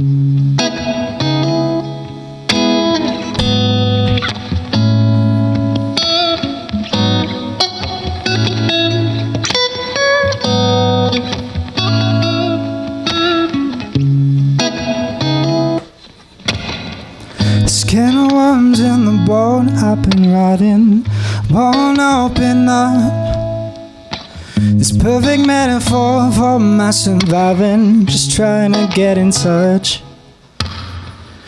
Skin of worms in the boat I've been riding, bone open up. This perfect metaphor for my surviving, just trying to get in touch.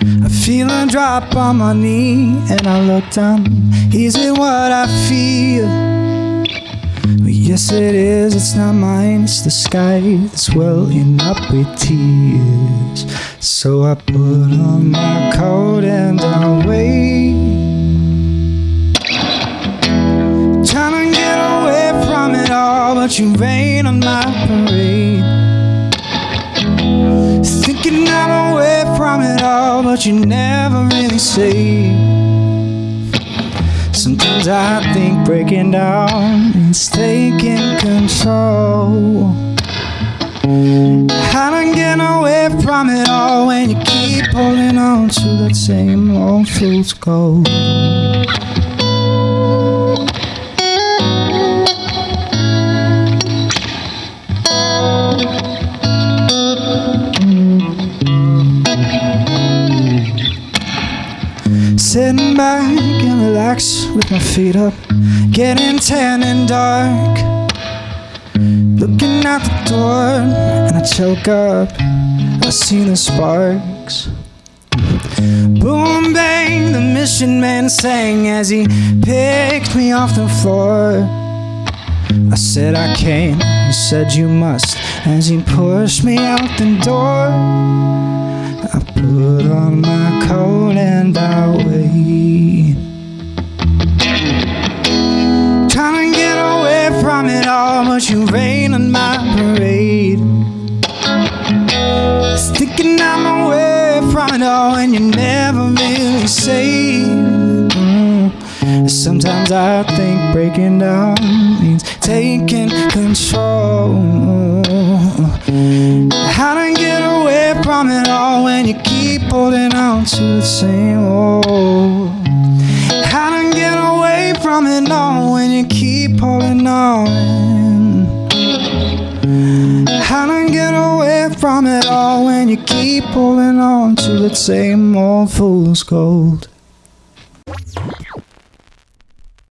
I feel a drop on my knee and I look down. Is it what I feel? Well, yes, it is. It's not mine. It's the sky that's welling up with tears. So I put on my coat and I wait. But you rain on my parade. Thinking I'm away from it all, but you never really say. Sometimes I think breaking down is taking control. How to get away from it all when you keep holding on to that same old fool's gold. Sitting back and relax with my feet up, getting tan and dark. Looking out the door and I choke up. I see the sparks. Boom bang, the mission man sang as he picked me off the floor. I said I can't, you said you must, as he pushed me out the door. I put on my coat and I you rain on my parade. Sticking I'm away from it all, and you never really say. Mm. Sometimes I think breaking down means taking control. How to get away from it all when you keep holding on to the same old. How to get away from it all when you keep holding on. from it all when you keep holding on to the same old fool's gold.